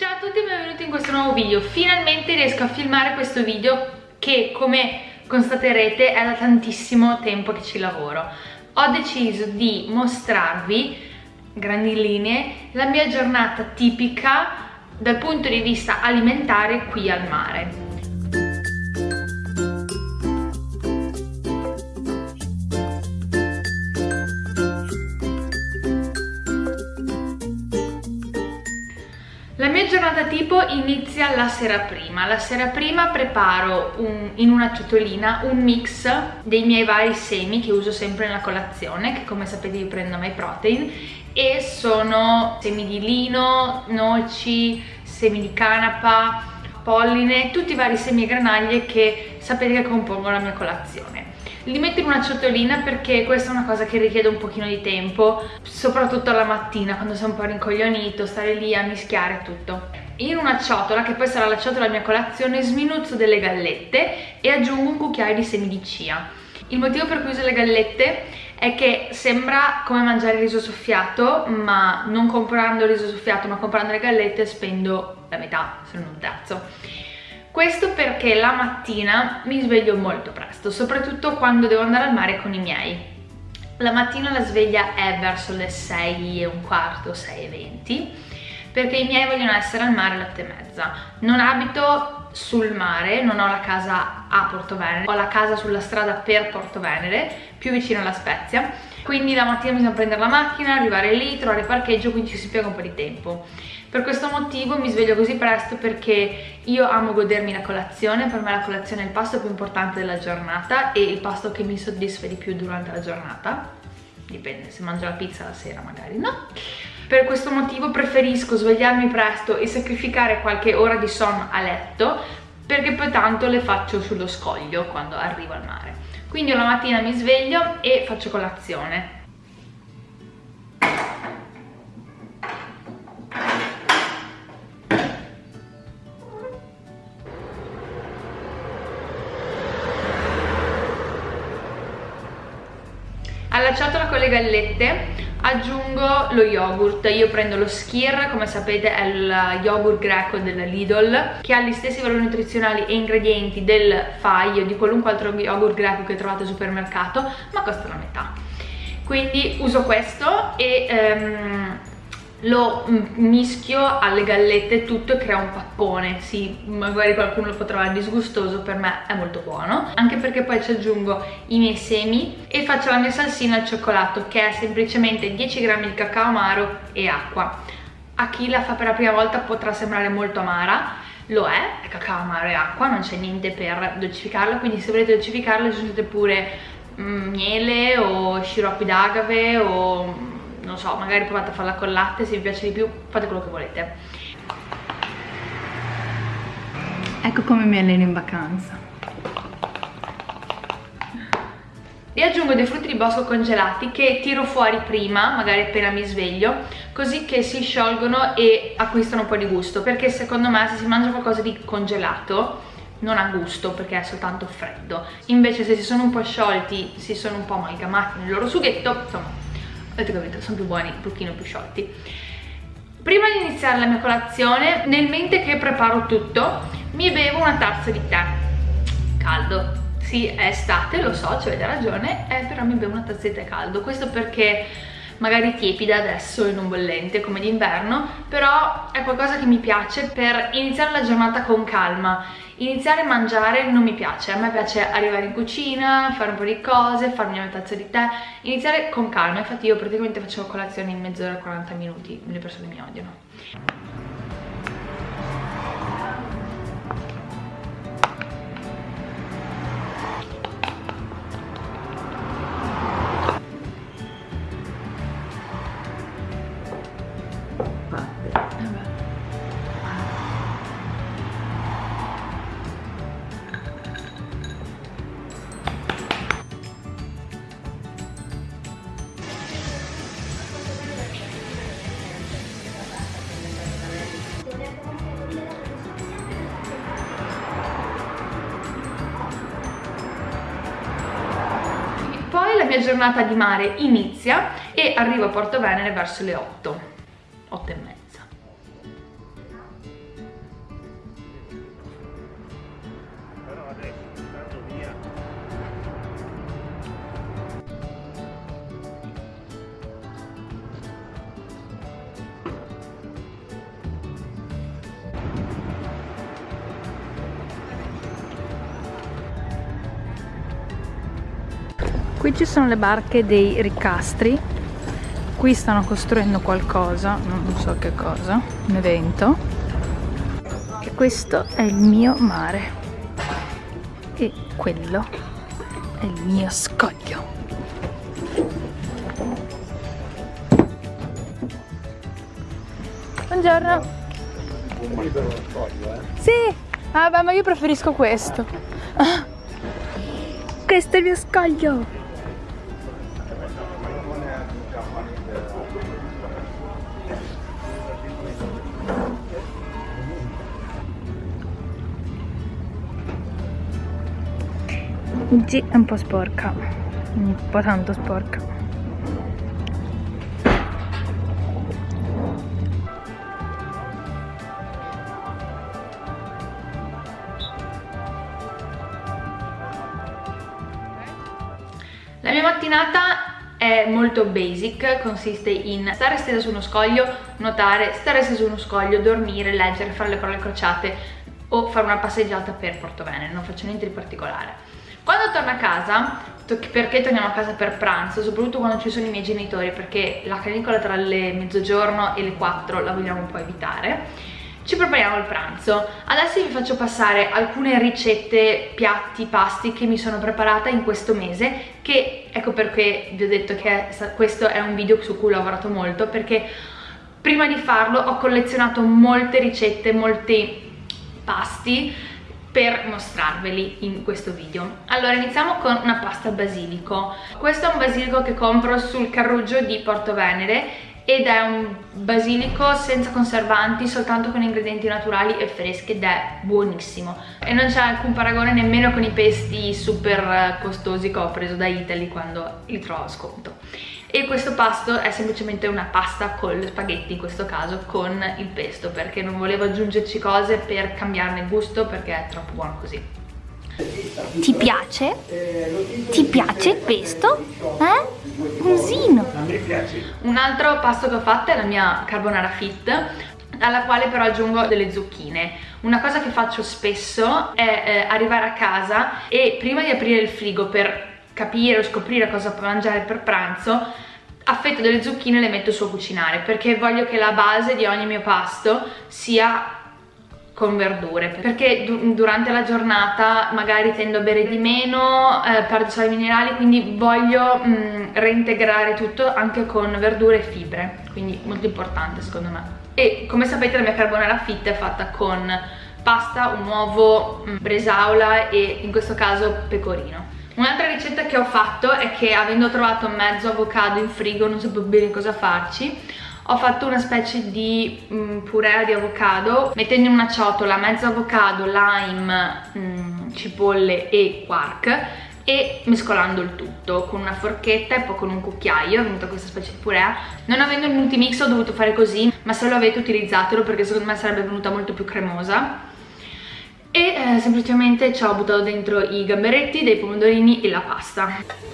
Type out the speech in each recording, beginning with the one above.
Ciao a tutti e benvenuti in questo nuovo video. Finalmente riesco a filmare questo video che come constaterete è da tantissimo tempo che ci lavoro. Ho deciso di mostrarvi, grandi linee, la mia giornata tipica dal punto di vista alimentare qui al mare giornata tipo inizia la sera prima. La sera prima preparo un, in una ciotolina un mix dei miei vari semi che uso sempre nella colazione, che come sapete io prendo My Protein, e sono semi di lino, noci, semi di canapa, polline, tutti i vari semi e granaglie che sapete che compongono la mia colazione li metto in una ciotolina perché questa è una cosa che richiede un pochino di tempo soprattutto alla mattina quando sei un po' rincoglionito stare lì a mischiare tutto in una ciotola, che poi sarà la ciotola della mia colazione, sminuzzo delle gallette e aggiungo un cucchiaio di semi di chia. Il motivo per cui uso le gallette è che sembra come mangiare riso soffiato, ma non comprando riso soffiato, ma comprando le gallette spendo la metà, se non un terzo. Questo perché la mattina mi sveglio molto presto, soprattutto quando devo andare al mare con i miei. La mattina la sveglia è verso le 6 e un quarto, 6 e 20, perché i miei vogliono essere al mare alle 8 e mezza. Non abito sul mare, non ho la casa a Porto Venere, ho la casa sulla strada per Porto Venere, più vicino alla Spezia, quindi la mattina bisogna prendere la macchina, arrivare lì, trovare parcheggio, quindi ci si piega un po' di tempo. Per questo motivo mi sveglio così presto perché io amo godermi la colazione, per me la colazione è il pasto più importante della giornata e il pasto che mi soddisfa di più durante la giornata. Dipende, se mangio la pizza la sera magari no. Per questo motivo preferisco svegliarmi presto e sacrificare qualche ora di sonno a letto perché poi tanto le faccio sullo scoglio quando arrivo al mare. Quindi la mattina mi sveglio e faccio colazione. Alla ciotola con le gallette aggiungo lo yogurt. Io prendo lo Skir come sapete è il yogurt greco della Lidl che ha gli stessi valori nutrizionali e ingredienti del Fai o di qualunque altro yogurt greco che trovate al supermercato ma costa la metà. Quindi uso questo e um, lo mischio alle gallette tutto e crea un pappone. Sì, magari qualcuno lo può trovare disgustoso per me è molto buono. Anche perché poi ci aggiungo i miei semi e faccio la mia salsina al cioccolato che è semplicemente 10 grammi di cacao amaro e acqua. A chi la fa per la prima volta potrà sembrare molto amara lo è, è cacao amaro e acqua, non c'è niente per dolcificarla quindi se volete dolcificarla aggiungete pure mm, miele o sciroppi d'agave o non so, magari provate a farla con latte, se vi piace di più fate quello che volete. Ecco come mi alleno in vacanza. E aggiungo dei frutti di bosco congelati che tiro fuori prima, magari appena mi sveglio, così che si sciolgono e acquistano un po' di gusto, perché secondo me se si mangia qualcosa di congelato non ha gusto perché è soltanto freddo. Invece se si sono un po' sciolti, si sono un po' amalgamati nel loro sughetto, insomma avete capito, sono più buoni, un pochino più sciolti. Prima di iniziare la mia colazione nel mente che preparo tutto mi bevo una tazza di tè. Caldo. Sì è estate lo so ci avete ragione eh, però mi bevo una tazza di tè caldo. Questo perché magari tiepida adesso e non bollente come d'inverno però è qualcosa che mi piace per iniziare la giornata con calma iniziare a mangiare non mi piace. A me piace arrivare in cucina fare un po' di cose farmi una tazza di tè. Iniziare con calma. Infatti io praticamente faccio colazione in mezz'ora 40 minuti. Le persone mi odiano giornata di mare inizia e arrivo a Porto Venere verso le 8, 8 e mezza. Qui ci sono le barche dei ricastri. Qui stanno costruendo qualcosa non so che cosa un evento. E questo è il mio mare. E quello è il mio scoglio. Buongiorno. Sì ah beh ma io preferisco questo. Questo è il mio scoglio Oggi è un po' sporca, un po' tanto sporca. La mia mattinata è molto basic, consiste in stare stesa su uno scoglio, nuotare, stare stesa su uno scoglio, dormire, leggere, fare le parole crociate o fare una passeggiata per Porto Venere, non faccio niente di particolare. Quando torno a casa, perché torniamo a casa per pranzo, soprattutto quando ci sono i miei genitori, perché la canicola tra le mezzogiorno e le 4 la vogliamo un po' evitare, ci prepariamo il pranzo. Adesso vi faccio passare alcune ricette, piatti, pasti che mi sono preparata in questo mese, che ecco perché vi ho detto che questo è un video su cui ho lavorato molto, perché prima di farlo ho collezionato molte ricette, molti pasti, per mostrarveli in questo video. Allora iniziamo con una pasta basilico. Questo è un basilico che compro sul carruggio di Porto Venere ed è un basilico senza conservanti, soltanto con ingredienti naturali e freschi ed è buonissimo. E non c'è alcun paragone nemmeno con i pesti super costosi che ho preso da Italy quando li trovo a sconto e questo pasto è semplicemente una pasta con spaghetti in questo caso con il pesto perché non volevo aggiungerci cose per cambiarne il gusto perché è troppo buono così ti piace? Ti piace il pesto? Eh? Musino! Un altro pasto che ho fatto è la mia carbonara fit alla quale però aggiungo delle zucchine una cosa che faccio spesso è eh, arrivare a casa e prima di aprire il frigo per capire o scoprire cosa mangiare per pranzo affetto delle zucchine e le metto su a cucinare perché voglio che la base di ogni mio pasto sia con verdure perché durante la giornata magari tendo a bere di meno, eh, perdo sali minerali quindi voglio mh, mm, reintegrare tutto anche con verdure e fibre quindi molto importante secondo me. E come sapete la mia carbonara fit è fatta con pasta, un uovo, mh, mm, bresaola e in questo caso pecorino Un'altra ricetta che ho fatto è che avendo trovato mezzo avocado in frigo non sapevo bene cosa farci ho fatto una specie di mm, purea di avocado mettendo in una ciotola mezzo avocado, lime, mm, cipolle e quark e mescolando il tutto con una forchetta e poi con un cucchiaio è venuta questa specie di purea non avendo il multimix ho dovuto fare così ma se lo avete utilizzatelo perché secondo me sarebbe venuta molto più cremosa e eh, semplicemente ci ho buttato dentro i gamberetti, dei pomodorini e la pasta.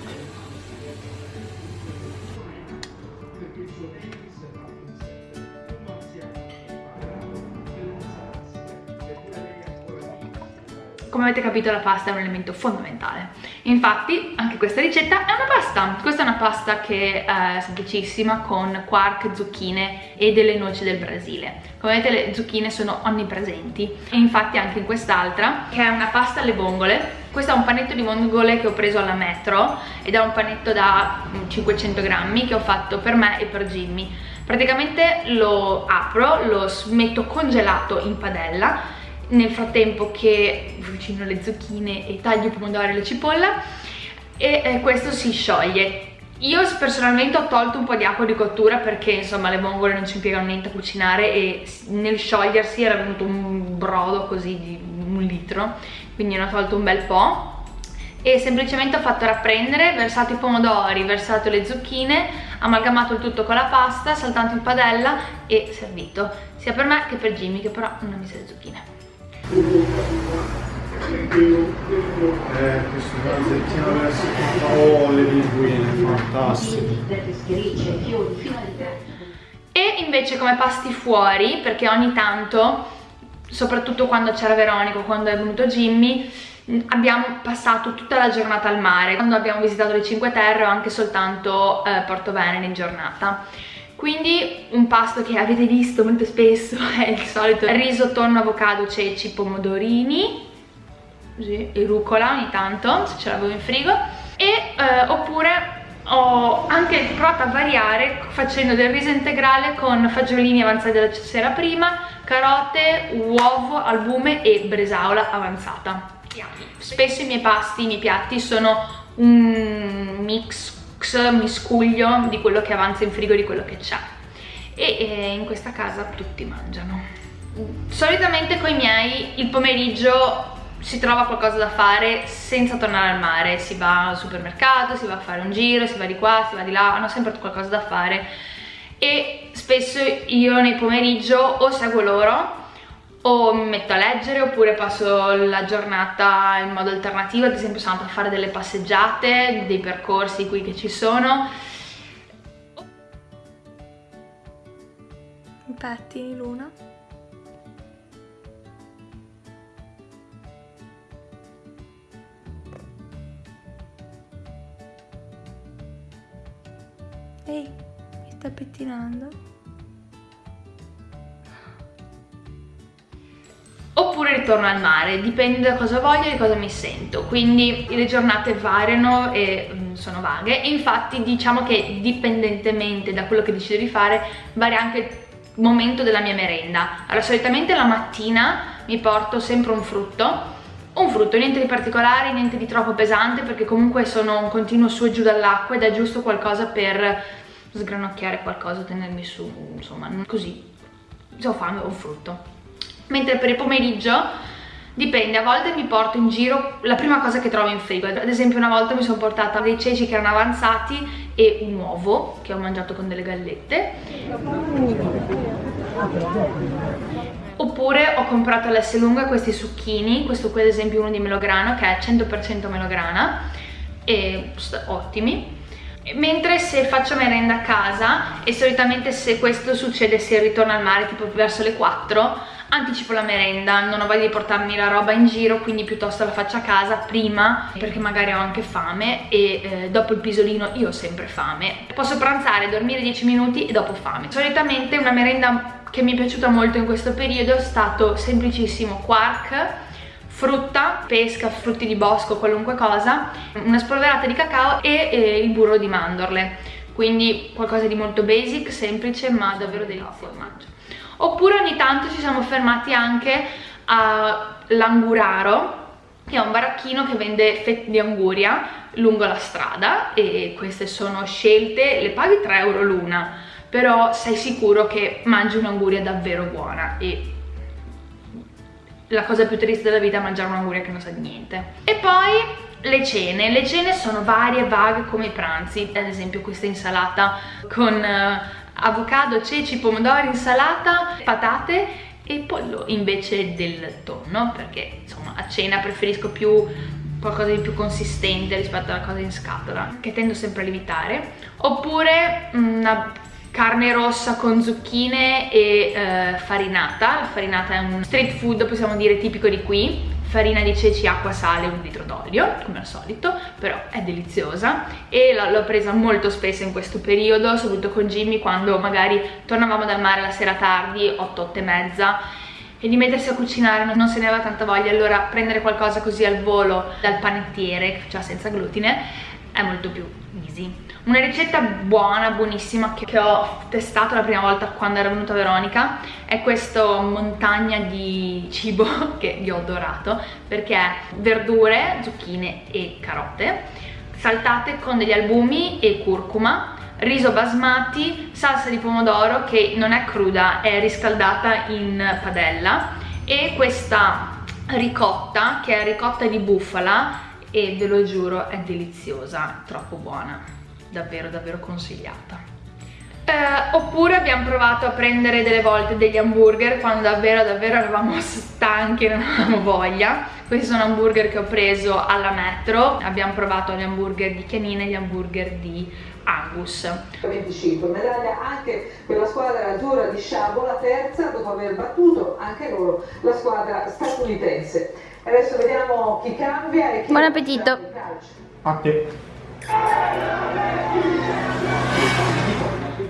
Come avete capito la pasta è un elemento fondamentale infatti anche questa ricetta è una pasta. Questa è una pasta che è semplicissima con quark, zucchine e delle noci del Brasile. Come vedete le zucchine sono onnipresenti. E infatti anche in quest'altra che è una pasta alle vongole. Questo è un panetto di vongole che ho preso alla metro ed è un panetto da 500 grammi che ho fatto per me e per Jimmy. Praticamente lo apro, lo metto congelato in padella nel frattempo che cucino le zucchine e taglio i pomodori e la cipolla e eh, questo si scioglie. Io personalmente ho tolto un po' di acqua di cottura perché insomma le vongole non ci impiegano niente a cucinare e nel sciogliersi era venuto un brodo così di un litro quindi ne ho tolto un bel po' e semplicemente ho fatto rapprendere, versato i pomodori, versato le zucchine, amalgamato il tutto con la pasta, saltato in padella e servito sia per me che per Jimmy che però non ha messo le zucchine eh, questo pezzettino verso oh le linguine fantastiche e invece come pasti fuori perché ogni tanto soprattutto quando c'era Veronica, quando è venuto Jimmy, abbiamo passato tutta la giornata al mare. Quando abbiamo visitato le Cinque Terre o anche soltanto eh, Porto Venere in giornata. Quindi un pasto che avete visto molto spesso è il solito riso, tonno, avocado, ceci, pomodorini così, e rucola ogni tanto, se ce l'avevo in frigo e eh, oppure ho anche provato a variare facendo del riso integrale con fagiolini avanzati della sera prima, carote, uovo, albume e bresaola avanzata. Spesso i miei pasti, i miei piatti sono un mix, miscuglio di quello che avanza in frigo, di quello che c'è. E, e in questa casa tutti mangiano. Solitamente con i miei il pomeriggio si trova qualcosa da fare senza tornare al mare, si va al supermercato, si va a fare un giro, si va di qua, si va di là, hanno sempre qualcosa da fare e spesso io nel pomeriggio o seguo loro o mi metto a leggere oppure passo la giornata in modo alternativo, ad esempio sono andata a fare delle passeggiate, dei percorsi qui che ci sono. Pettini Luna? Ehi, mi sta pettinando? Ritorno al mare, dipende da cosa voglio e di cosa mi sento, quindi le giornate variano e mm, sono vaghe e infatti diciamo che dipendentemente da quello che decido di fare varia anche il momento della mia merenda. Allora solitamente la mattina mi porto sempre un frutto un frutto, niente di particolare, niente di troppo pesante perché comunque sono un continuo su e giù dall'acqua ed è giusto qualcosa per sgranocchiare qualcosa, tenermi su, insomma, così, ho fame ho un frutto. Mentre per il pomeriggio dipende, a volte mi porto in giro la prima cosa che trovo in frigo, ad esempio una volta mi sono portata dei ceci che erano avanzati e un uovo che ho mangiato con delle gallette. Oppure ho comprato all'S lunga questi succhini, questo qui ad esempio uno di melograno che è 100% melograna e ottimi. Mentre se faccio merenda a casa e solitamente se questo succede se ritorno al mare tipo verso le 4 anticipo la merenda, non ho voglia di portarmi la roba in giro quindi piuttosto la faccio a casa prima perché magari ho anche fame e eh, dopo il pisolino io ho sempre fame posso pranzare, dormire 10 minuti e dopo fame solitamente una merenda che mi è piaciuta molto in questo periodo è stato semplicissimo quark frutta, pesca, frutti di bosco, qualunque cosa, una spolverata di cacao e eh, il burro di mandorle. Quindi qualcosa di molto basic, semplice, ma davvero delizioso. Oppure ogni tanto ci siamo fermati anche a Languraro, che è un baracchino che vende fette di anguria lungo la strada e queste sono scelte, le paghi 3 euro l'una, però sei sicuro che mangi un'anguria davvero buona e la cosa più triste della vita è mangiare un'anguria che non sa di niente. E poi le cene, le cene sono varie e vaghe come i pranzi, ad esempio questa insalata con uh, avocado, ceci, pomodori, insalata, patate e pollo invece del tonno perché insomma a cena preferisco più qualcosa di più consistente rispetto alla cosa in scatola che tendo sempre a lievitare. Oppure una carne rossa con zucchine e eh, farinata. La farinata è un street food possiamo dire tipico di qui farina di ceci, acqua, sale, un litro d'olio, come al solito, però è deliziosa e l'ho presa molto spesso in questo periodo, soprattutto con Jimmy quando magari tornavamo dal mare la sera tardi, 8, 8 e mezza, e di mettersi a cucinare non se ne aveva tanta voglia, allora prendere qualcosa così al volo dal panettiere, cioè senza glutine, è molto più easy. Una ricetta buona, buonissima, che, che ho testato la prima volta quando era venuta Veronica è questa montagna di cibo che io ho adorato perché verdure, zucchine e carote saltate con degli albumi e curcuma riso basmati, salsa di pomodoro che non è cruda, è riscaldata in padella e questa ricotta che è ricotta di bufala e ve lo giuro è deliziosa, troppo buona, davvero davvero consigliata. Eh, oppure abbiamo provato a prendere delle volte degli hamburger quando davvero davvero eravamo stanchi e non avevamo voglia questi sono hamburger che ho preso alla metro abbiamo provato gli hamburger di Chianina e gli hamburger di Angus 25 medaglia anche per la squadra azzurra di Sciabo la terza dopo aver battuto anche loro la squadra statunitense adesso vediamo chi cambia e chi Buon appetito. A te.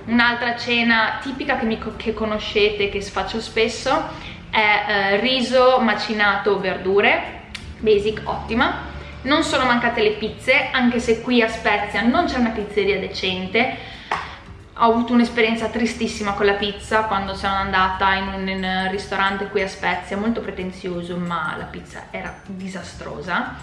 Un'altra cena tipica che, mi, che conoscete, che faccio spesso, è eh, riso macinato verdure, basic, ottima. Non sono mancate le pizze, anche se qui a Spezia non c'è una pizzeria decente. Ho avuto un'esperienza tristissima con la pizza quando sono andata in un, in un ristorante qui a Spezia, molto pretenzioso, ma la pizza era disastrosa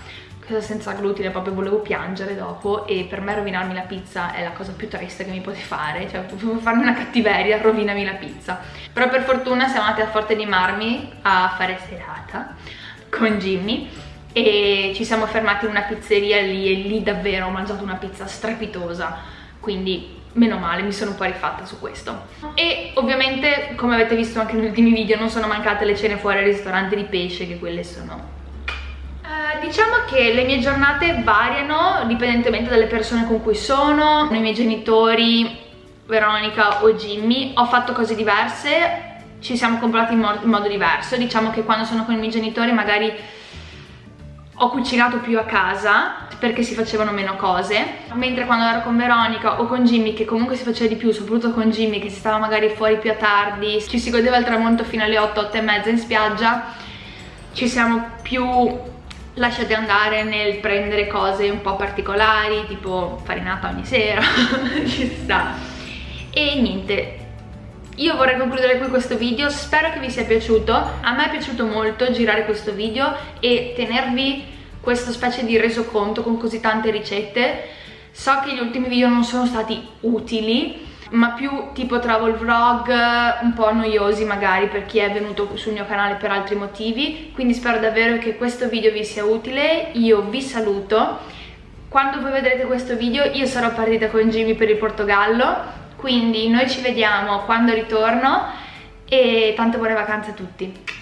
senza glutine proprio volevo piangere dopo e per me rovinarmi la pizza è la cosa più triste che mi potete fare cioè farmi una cattiveria rovinami la pizza. Però per fortuna siamo andati a Forte di Marmi a fare serata con Jimmy e ci siamo fermati in una pizzeria lì e lì davvero ho mangiato una pizza strepitosa. Quindi meno male, mi sono un po' rifatta su questo. E ovviamente come avete visto anche negli ultimi video non sono mancate le cene fuori al ristorante di pesce che quelle sono diciamo che le mie giornate variano dipendentemente dalle persone con cui sono, i miei genitori, Veronica o Jimmy, ho fatto cose diverse, ci siamo comprati in, mo in modo diverso, diciamo che quando sono con i miei genitori magari ho cucinato più a casa perché si facevano meno cose. Mentre quando ero con Veronica o con Jimmy che comunque si faceva di più soprattutto con Jimmy che si stava magari fuori più a tardi ci si godeva il tramonto fino alle 8, 8 e mezza in spiaggia ci siamo più lasciate andare nel prendere cose un po' particolari tipo farinata ogni sera ci sta. E niente. Io vorrei concludere qui questo video, spero che vi sia piaciuto, a me è piaciuto molto girare questo video e tenervi questa specie di resoconto con così tante ricette, so che gli ultimi video non sono stati utili, ma più tipo travel vlog un po' noiosi magari per chi è venuto sul mio canale per altri motivi. Quindi spero davvero che questo video vi sia utile. Io vi saluto. Quando voi vedrete questo video io sarò partita con Jimmy per il Portogallo. Quindi noi ci vediamo quando ritorno e tante buone vacanze a tutti